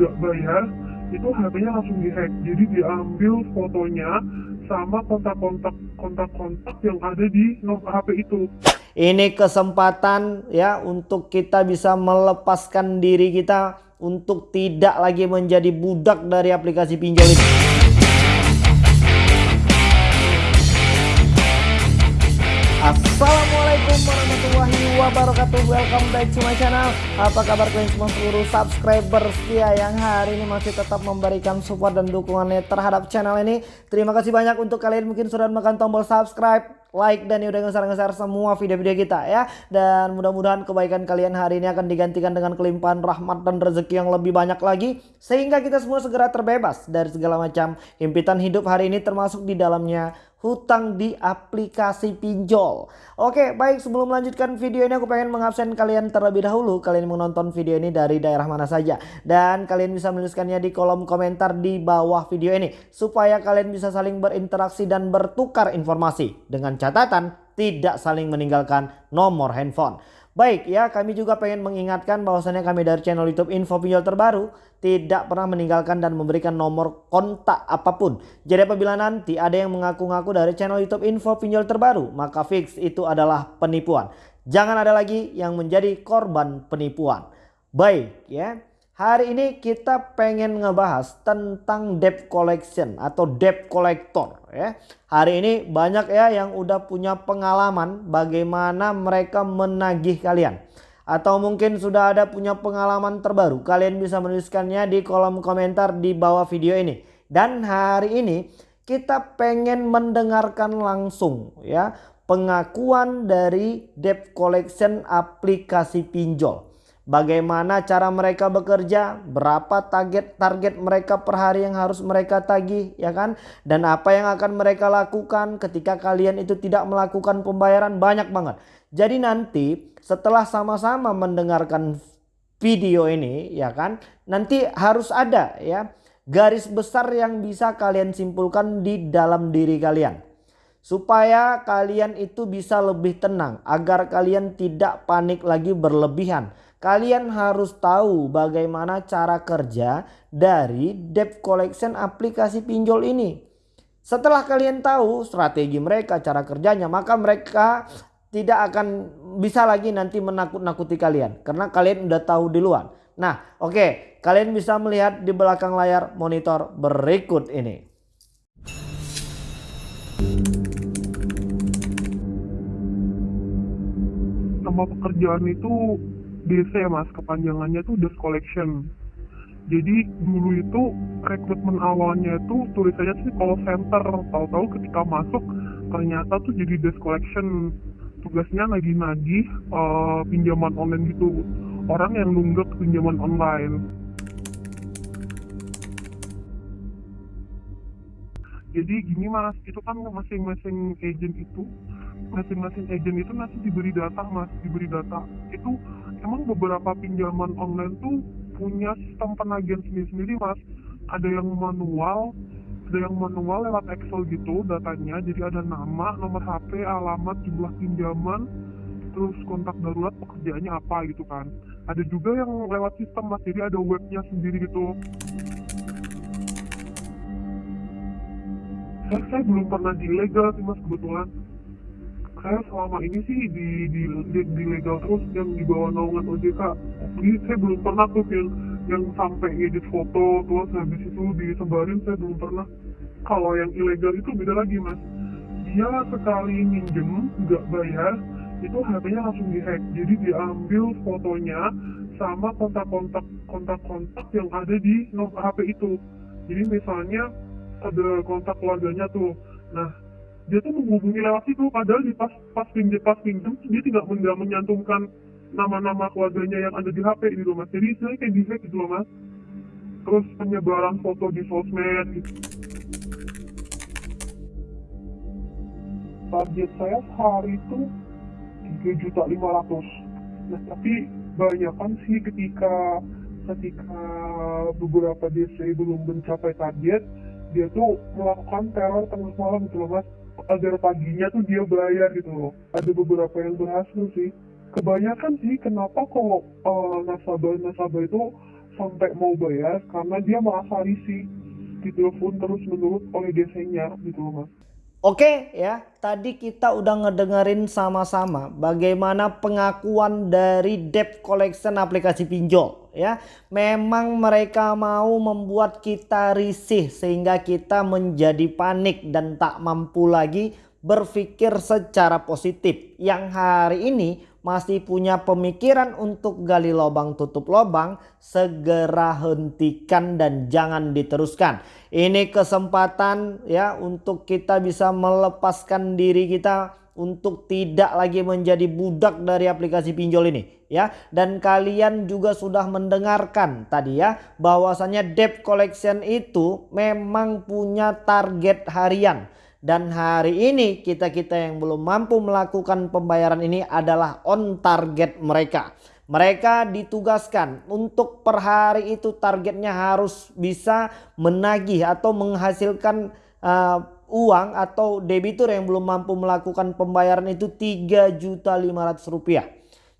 nggak bayar itu HP-nya langsung dihack. Jadi diambil fotonya sama kontak-kontak kontak-kontak yang ada di nomor HP itu. Ini kesempatan ya untuk kita bisa melepaskan diri kita untuk tidak lagi menjadi budak dari aplikasi pinjol ini wabarakatuh. Welcome back to my channel. Apa kabar kalian semua seluruh subscriber setia Yang hari ini masih tetap memberikan support dan dukungannya terhadap channel ini? Terima kasih banyak untuk kalian. Mungkin sudah menekan tombol subscribe like dan udah ngeser-ngeser semua video-video kita ya dan mudah-mudahan kebaikan kalian hari ini akan digantikan dengan kelimpahan rahmat dan rezeki yang lebih banyak lagi sehingga kita semua segera terbebas dari segala macam impitan hidup hari ini termasuk di dalamnya hutang di aplikasi pinjol. Oke, baik sebelum melanjutkan video ini aku pengen mengabsen kalian terlebih dahulu. Kalian menonton video ini dari daerah mana saja. Dan kalian bisa menuliskannya di kolom komentar di bawah video ini. Supaya kalian bisa saling berinteraksi dan bertukar informasi. Dengan catatan tidak saling meninggalkan nomor handphone. Baik ya kami juga pengen mengingatkan bahwasannya kami dari channel youtube info pinjol terbaru tidak pernah meninggalkan dan memberikan nomor kontak apa pun. Jadi apabila nanti ada yang mengaku-ngaku dari channel youtube info pinjol terbaru maka fix itu adalah penipuan. Jangan ada lagi yang menjadi korban penipuan. Baik ya. Hari ini kita pengen ngebahas tentang debt collection atau debt collector ya. Hari ini banyak ya yang udah punya pengalaman bagaimana mereka menagih kalian. Atau mungkin sudah ada punya pengalaman terbaru. Kalian bisa menuliskannya di kolom komentar di bawah video ini. Dan hari ini kita pengen mendengarkan langsung ya pengakuan dari debt collection aplikasi pinjol. Bagaimana cara mereka bekerja, berapa target target mereka per hari yang harus mereka tagih, ya kan? Dan apa yang akan mereka lakukan ketika kalian itu tidak melakukan pembayaran banyak banget. Jadi nanti setelah sama-sama mendengarkan video ini, ya kan? Nanti harus ada ya garis besar yang bisa kalian simpulkan di dalam diri kalian supaya kalian itu bisa lebih tenang agar kalian tidak panik lagi berlebihan Kalian harus tahu bagaimana cara kerja dari debt collection aplikasi pinjol ini. Setelah kalian tahu strategi mereka, cara kerjanya, maka mereka tidak akan bisa lagi nanti menakut-nakuti kalian. Karena kalian udah tahu di luar. Nah oke okay, kalian bisa melihat di belakang layar monitor berikut ini. Nama pekerjaan itu DC mas. Kepanjangannya tuh Desk Collection. Jadi dulu itu rekrutmen awalnya itu tulisannya sih call center. Tahu-tahu ketika masuk ternyata tuh jadi desk collection. Tugasnya lagi nagih uh, pinjaman online gitu. Orang yang nunggak pinjaman online. Jadi gini mas. Itu kan masing-masing agent itu masing-masing agent itu nanti diberi data mas. Diberi data. Itu emang beberapa pinjaman online tuh punya sistem penagihan sendiri-sendiri mas. Ada yang manual ada yang manual lewat Excel gitu datanya. Jadi ada nama nomor HP alamat jumlah pinjaman terus kontak darurat pekerjaannya apa gitu kan. Ada juga yang lewat sistem mas. Jadi ada webnya sendiri gitu. Saya, saya belum pernah di legal sih mas kebetulan saya selama ini sih di di, di, di legal terus yang di bawah naungan OJK jadi saya belum pernah tuh yang yang sampai ngedit foto terus habis itu disebarin saya belum pernah. Kalau yang ilegal itu beda lagi mas. Dia sekali minjem nggak bayar itu HP-nya langsung dihack. Jadi diambil fotonya sama kontak-kontak kontak-kontak yang ada di HP itu. Jadi misalnya ada kontak keluarganya tuh. Nah dia tuh menghubungi lewat situ padahal di pas pas pinjam pas pinjam dia tidak tidak menyantumkan nama-nama keluarganya yang ada di HP gitu mas jadi saya kayak di hack gitu loh mas. Terus penyebaran foto di sosmed gitu. target saya sehari itu tiga juta lima ratus. Nah tapi banyak kan sih ketika ketika beberapa DC belum mencapai target dia tuh melakukan teror tengah malam gitu loh mas agar paginya tuh dia bayar gitu loh. Ada beberapa yang berhasil sih. Kebanyakan sih kenapa kalau uh, nasabah nasabah itu sampai mau bayar? Karena dia merasa risih ditelepon terus menerus oleh DC-nya gitu loh mas. Oke ya, tadi kita udah ngedengerin sama-sama bagaimana pengakuan dari debt collection aplikasi pinjol ya. Memang mereka mau membuat kita risih sehingga kita menjadi panik dan tak mampu lagi berpikir secara positif. Yang hari ini masih punya pemikiran untuk gali lubang tutup lubang, segera hentikan dan jangan diteruskan. Ini kesempatan ya untuk kita bisa melepaskan diri kita untuk tidak lagi menjadi budak dari aplikasi pinjol ini ya dan kalian juga sudah mendengarkan tadi ya bahwasanya debt collection itu memang punya target harian dan hari ini kita-kita yang belum mampu melakukan pembayaran ini adalah on target mereka. Mereka ditugaskan untuk per hari itu targetnya harus bisa menagih atau menghasilkan uh, uang atau debitur yang belum mampu melakukan pembayaran itu 3 juta 500 rupiah.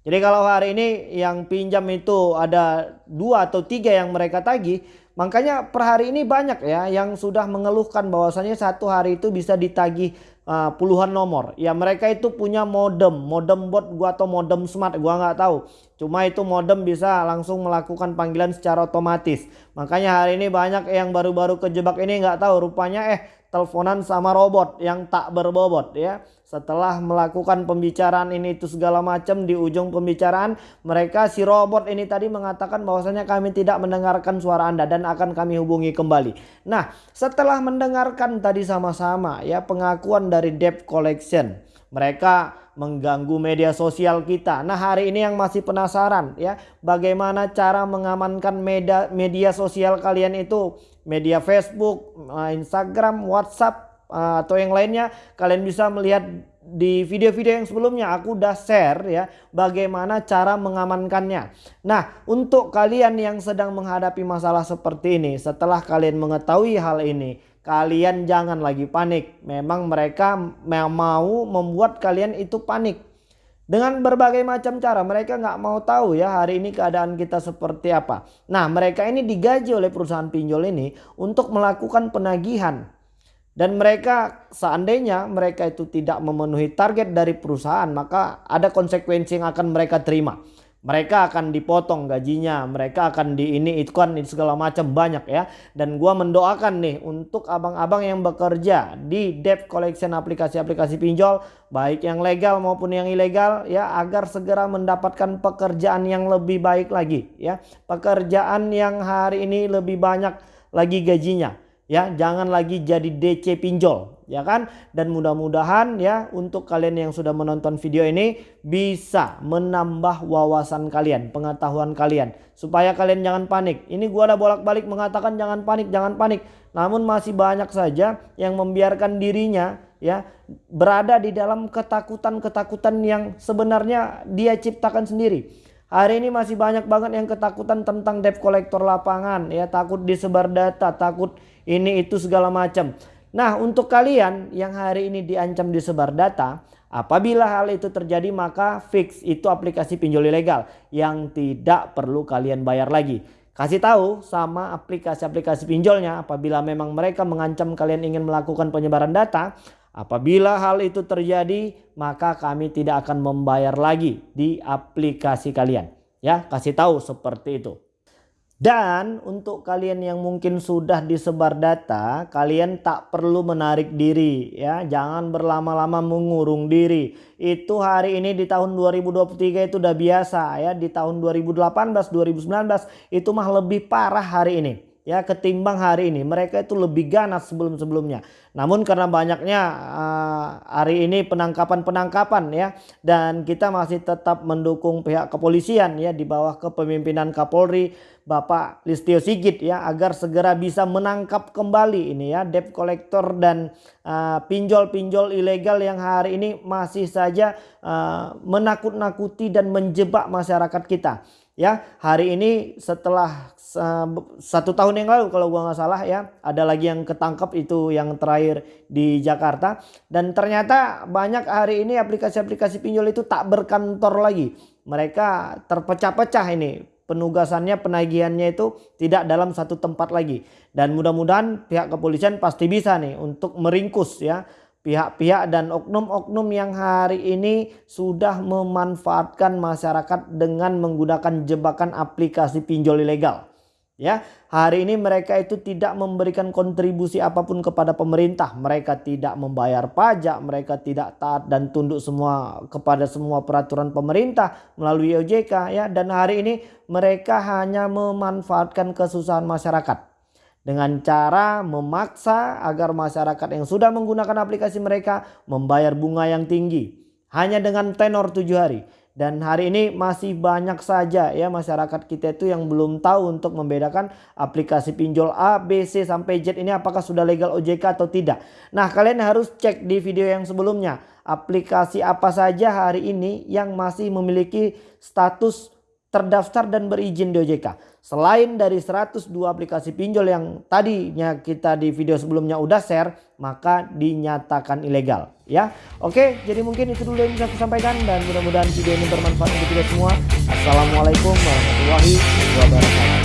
Jadi kalau hari ini yang pinjam itu ada dua atau tiga yang mereka tagih Makanya per hari ini banyak ya yang sudah mengeluhkan bahwasanya satu hari itu bisa ditagih uh, puluhan nomor. Ya mereka itu punya modem, modem bot gua atau modem smart gua nggak tahu. Cuma itu modem bisa langsung melakukan panggilan secara otomatis. Makanya hari ini banyak yang baru-baru kejebak ini nggak tahu rupanya eh teleponan sama robot yang tak berbobot ya. Setelah melakukan pembicaraan ini itu segala macam di ujung pembicaraan mereka si robot ini tadi mengatakan bahwasanya kami tidak mendengarkan suara Anda dan akan kami hubungi kembali. Nah, setelah mendengarkan tadi sama-sama ya pengakuan dari debt collection, mereka mengganggu media sosial kita. Nah, hari ini yang masih penasaran ya, bagaimana cara mengamankan media media sosial kalian itu media Facebook, Instagram, WhatsApp atau yang lainnya kalian bisa melihat di video-video yang sebelumnya aku udah share ya bagaimana cara mengamankannya. Nah, untuk kalian yang sedang menghadapi masalah seperti ini, setelah kalian mengetahui hal ini, kalian jangan lagi panik. Memang mereka mau membuat kalian itu panik. Dengan berbagai macam cara mereka nggak mau tahu ya hari ini keadaan kita seperti apa. Nah mereka ini digaji oleh perusahaan pinjol ini untuk melakukan penagihan. Dan mereka seandainya mereka itu tidak memenuhi target dari perusahaan maka ada konsekuensi yang akan mereka terima mereka akan dipotong gajinya, mereka akan di ini itu kan segala macam banyak ya. Dan gua mendoakan nih untuk abang-abang yang bekerja di debt collection aplikasi-aplikasi pinjol baik yang legal maupun yang ilegal ya agar segera mendapatkan pekerjaan yang lebih baik lagi ya. Pekerjaan yang hari ini lebih banyak lagi gajinya ya. Jangan lagi jadi DC pinjol ya kan? Dan mudah-mudahan ya untuk kalian yang sudah menonton video ini bisa menambah wawasan kalian pengetahuan kalian. Supaya kalian jangan panik. Ini gua ada bolak-balik mengatakan jangan panik jangan panik. Namun masih banyak saja yang membiarkan dirinya ya berada di dalam ketakutan-ketakutan yang sebenarnya dia ciptakan sendiri Hari ini masih banyak banget yang ketakutan tentang debt collector lapangan ya takut disebar data, takut ini itu segala macam. Nah untuk kalian yang hari ini diancam disebar data, apabila hal itu terjadi maka fix itu aplikasi pinjol ilegal yang tidak perlu kalian bayar lagi. Kasih tahu sama aplikasi-aplikasi pinjolnya apabila memang mereka mengancam kalian ingin melakukan penyebaran data. Apabila hal itu terjadi maka kami tidak akan membayar lagi di aplikasi kalian. Ya kasih tahu seperti itu. Dan untuk kalian yang mungkin sudah disebar data, kalian tak perlu menarik diri ya. Jangan berlama-lama mengurung diri. Itu hari ini di tahun 2023 itu udah biasa ya. Di tahun 2018, 2019 itu mah lebih parah hari ini ya ketimbang hari ini. Mereka itu lebih ganas sebelum-sebelumnya. Namun karena banyaknya uh, hari ini penangkapan-penangkapan ya dan kita masih tetap mendukung pihak kepolisian ya di bawah kepemimpinan Kapolri Bapak Listio Sigit ya agar segera bisa menangkap kembali ini ya debt collector dan uh, pinjol-pinjol uh, ilegal yang hari ini masih saja uh, menakut-nakuti dan menjebak masyarakat kita ya hari ini setelah satu tahun yang lalu kalau gua nggak salah ya ada lagi yang ketangkep itu yang terakhir di Jakarta. Dan ternyata banyak hari ini aplikasi-aplikasi pinjol itu tak berkantor lagi. Mereka terpecah-pecah ini. Penugasannya penagihannya itu tidak dalam satu tempat lagi. Dan mudah-mudahan pihak kepolisian pasti bisa nih untuk meringkus ya pihak-pihak dan oknum-oknum yang hari ini sudah memanfaatkan masyarakat dengan menggunakan jebakan aplikasi pinjol ilegal. Ya, hari ini mereka itu tidak memberikan kontribusi apa pun kepada pemerintah. Mereka tidak membayar pajak, mereka tidak taat dan tunduk semua kepada semua peraturan pemerintah melalui OJK ya. Dan hari ini mereka hanya memanfaatkan kesusahan masyarakat. Dengan cara memaksa agar masyarakat yang sudah menggunakan aplikasi mereka membayar bunga yang tinggi. Hanya dengan tenor tujuh hari dan hari ini masih banyak saja ya masyarakat kita itu yang belum tahu untuk membedakan aplikasi pinjol A, B, C sampai Z ini apakah sudah legal OJK atau tidak. Nah kalian harus cek di video yang sebelumnya aplikasi apa saja hari ini yang masih memiliki status terdaftar dan berizin di OJK. Selain dari 102 aplikasi pinjol yang tadinya kita di video sebelumnya udah share, maka dinyatakan ilegal. Ya, oke. Jadi mungkin itu dulu yang bisa saya sampaikan dan mudah-mudahan video ini bermanfaat untuk kita semua. Assalamualaikum warahmatullahi wabarakatuh.